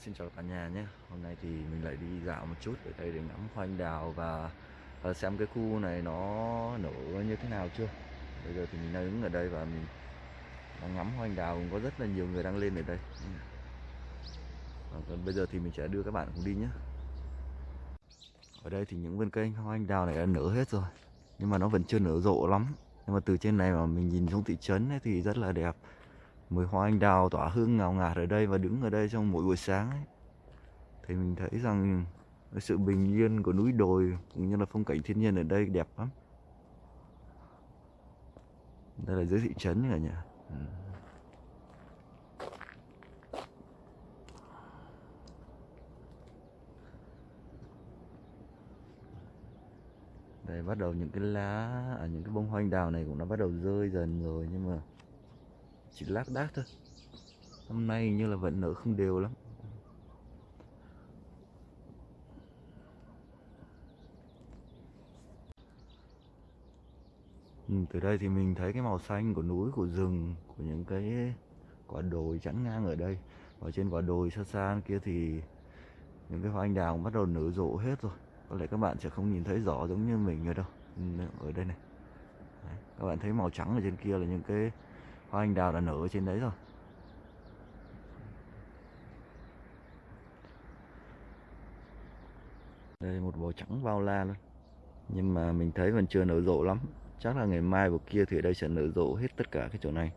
xin chào cả nhà nhé. Hôm nay thì mình lại đi dạo một chút ở đây để ngắm hoa anh đào và xem cái khu này nó nở như thế nào chưa. Bây giờ thì mình đang đứng ở đây và mình đang ngắm hoa anh đào. Cũng có rất là nhiều người đang lên ở đây. Và còn bây giờ thì mình sẽ đưa các bạn cùng đi nhé. Ở đây thì những vườn cây hoa anh đào này đã nở hết rồi. Nhưng mà nó vẫn chưa nở rộ lắm. Nhưng mà từ trên này mà mình nhìn xuống thị trấn ấy thì rất là đẹp mùi hoa anh đào tỏa hương ngào ngạt ở đây và đứng ở đây trong mỗi buổi sáng ấy, thì mình thấy rằng cái sự bình yên của núi đồi cũng như là phong cảnh thiên nhiên ở đây đẹp lắm. Đây là dưới thị trấn cả nhà. Ừ. đây bắt đầu những cái lá à, những cái bông hoa anh đào này cũng đã bắt đầu rơi dần rồi nhưng mà chỉ lác đác thôi. Hôm nay như là vẫn nở không đều lắm. Ừ, từ đây thì mình thấy cái màu xanh của núi của rừng của những cái quả đồi chắn ngang ở đây. Và trên quả đồi xa xa kia thì những cái hoa anh đào bắt đầu nở rộ hết rồi. Có lẽ các bạn sẽ không nhìn thấy rõ giống như mình ở đâu. Ừ, ở đây này. Đấy, các bạn thấy màu trắng ở trên kia là những cái hoa anh đào đã nở ở trên đấy rồi. Đây, một bò trắng bao la luôn. Nhưng mà mình thấy vẫn chưa nở rộ lắm. Chắc là ngày mai vào kia thì đây sẽ nở rộ hết tất cả cái chỗ này.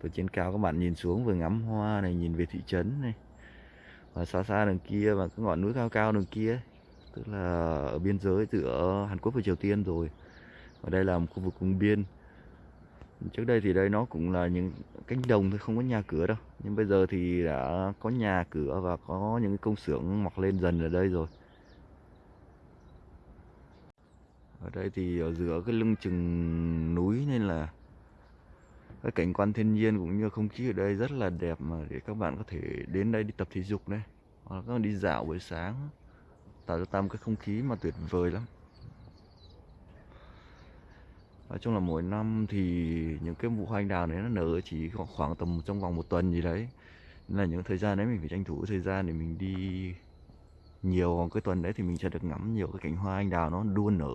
Từ trên cao các bạn nhìn xuống vừa ngắm hoa này, nhìn về thị trấn này. Và xa xa đằng kia và cái ngọn núi cao cao đằng kia tức là ở biên giới giữa Hàn Quốc và Triều Tiên rồi. Ở đây là một khu vực vùng biên trước đây thì đây nó cũng là những cánh đồng thôi, không có nhà cửa đâu. Nhưng bây giờ thì đã có nhà cửa và có những công xưởng mọc lên dần ở đây rồi. Ở đây thì ở giữa cái lưng chừng núi nên là cái cảnh quan thiên nhiên cũng như không khí ở đây rất là đẹp mà để các bạn có thể đến đây đi tập thể dục này hoặc là các bạn đi dạo buổi sáng, tạo cho ta một cái không khí mà tuyệt vời lắm nói chung là mỗi năm thì những cái vụ hoa anh đào đấy nó nở chỉ khoảng tầm trong vòng một tuần gì đấy. Nên là những thời gian đấy mình phải tranh thủ thời gian để mình đi nhiều còn cái tuần đấy thì mình sẽ được ngắm nhiều cái cảnh hoa anh đào nó đua nở.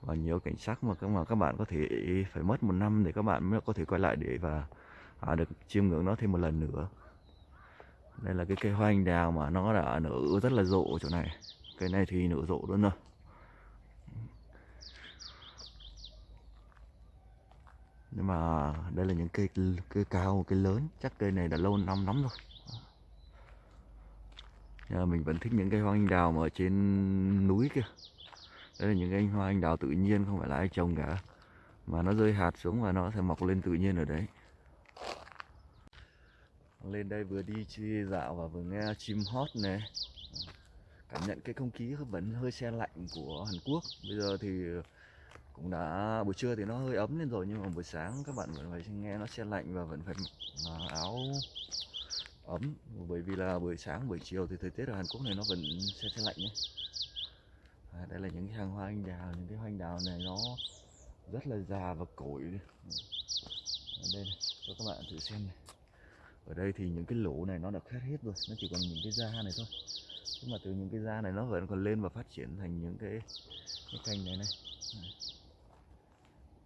Và nhiều cảnh sắc mà các mà các bạn có thể phải mất một năm để các bạn mới có thể quay lại để và à, được chiêm ngưỡng nó thêm một lần nữa. Đây là cái cây hoa anh đào mà nó đã nở rất là rộ chỗ này. Cây này thì nở rộ luôn rồi. Nhưng mà đây là những cây cây cao, cây lớn. Chắc cây này đã lâu năm lắm rồi. Nhưng mà mình vẫn thích những cây hoa anh đào mà ở trên núi kia đây là những cây hoa anh đào tự nhiên, không phải là ai trồng cả. Mà nó rơi hạt xuống và nó sẽ mọc lên tự nhiên ở đấy. Lên đây vừa đi chơi dạo và vừa nghe chim hót này. Cảm nhận cái không khí vẫn hơi xe lạnh của Hàn Quốc. Bây giờ thì cũng đã buổi trưa thì nó hơi ấm lên rồi nhưng mà buổi sáng các bạn vẫn phải nghe nó xe lạnh và vẫn phải mặc áo ấm. Bởi vì là buổi sáng buổi chiều thì thời tiết ở Hàn Quốc này nó vẫn xe xe lạnh nhé. À, đây là những cái hàng hoa anh đào những cái hoa anh đào này nó rất là già và cỗi ở đây này, cho các bạn thử xem này. Ở đây thì những cái lỗ này nó đã khét hết rồi nó chỉ còn những cái da này thôi. Nhưng mà từ những cái da này nó vẫn còn lên và phát triển thành những cái cái cành này này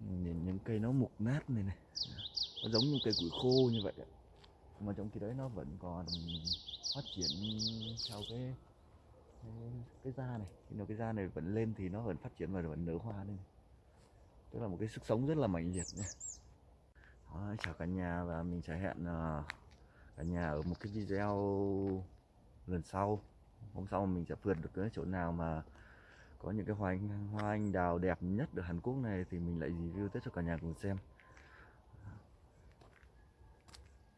nhìn những cây nó mục nát này này. Nó giống như cây củi khô như vậy mà trong khi đấy nó vẫn còn phát triển theo cái cái, cái da này. Khi nào cái da này vẫn lên thì nó vẫn phát triển và vẫn nở hoa lên. Tức là một cái sức sống rất là mạnh liệt nhé. Đó, chào cả nhà và mình sẽ hẹn ờ, cả nhà ở một cái video lần sau. Hôm sau mình sẽ vượt được cái chỗ nào mà có những cái hoa anh, hoa anh đào đẹp nhất ở Hàn Quốc này thì mình lại review tiếp cho cả nhà cùng xem.